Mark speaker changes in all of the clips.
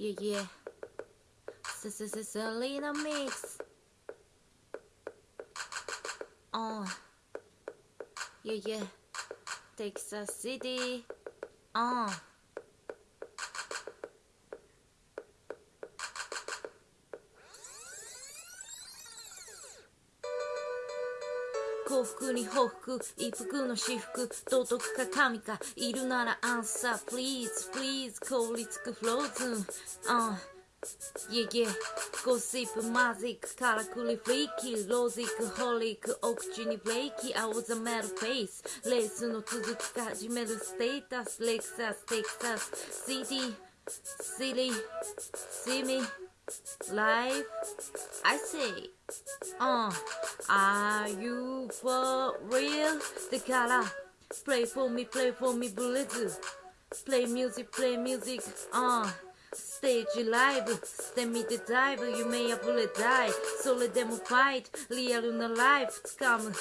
Speaker 1: Yeah, yeah. S S S Selena mix. On. Yeah, yeah. Texas City. On. 幸福に報復一服の私服道徳か神かいるならアンサー。Please please 凍りつくフローズン。uh. Yeah yeah ゴシップマジックからくりフリーキーロジックホリックお口にブレイキー青ざめるフェイス。レースの続きか始めるステータスレクサステキサス。CD シリ See me live I say uh Are you for real? The color Play for me, play for me, Blitz Play music, play music, uh Stage live してみてダイブ夢破れたいそれでもファイトリアルなライフ掴む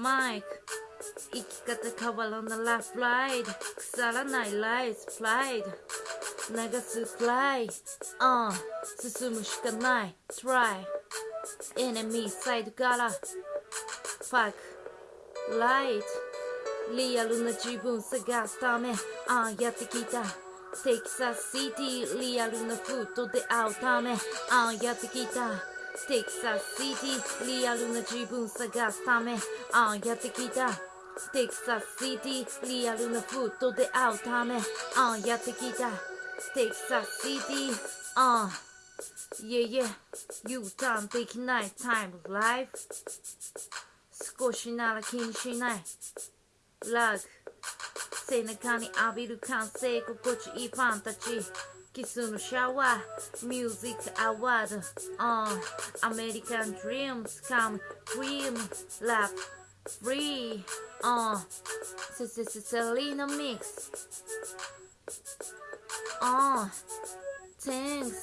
Speaker 1: マイク生き方変わらなラフライド腐らないライスプライド 流すくらい、uh、進むしかない。Try. エネミーサイドから。ファクライトリアルな自分探すため。ああやってきた。テキサスシティリアルなフードで会うため。ああやってきた。テキサスシティリアルな自分探すため。ああやってきた。テキサスシティリアルなフードで会うため。ああやってきた。テキサスシティああ Yeah, yeah, U ターンできない time life 少しなら気にしないラグ背中に浴びる完成心地いいファンたちキスのシャワーミュージックアワード on アメリカンドリームスカムクリームラップフリー on セセセセリーナミックス 어, 아, 징스.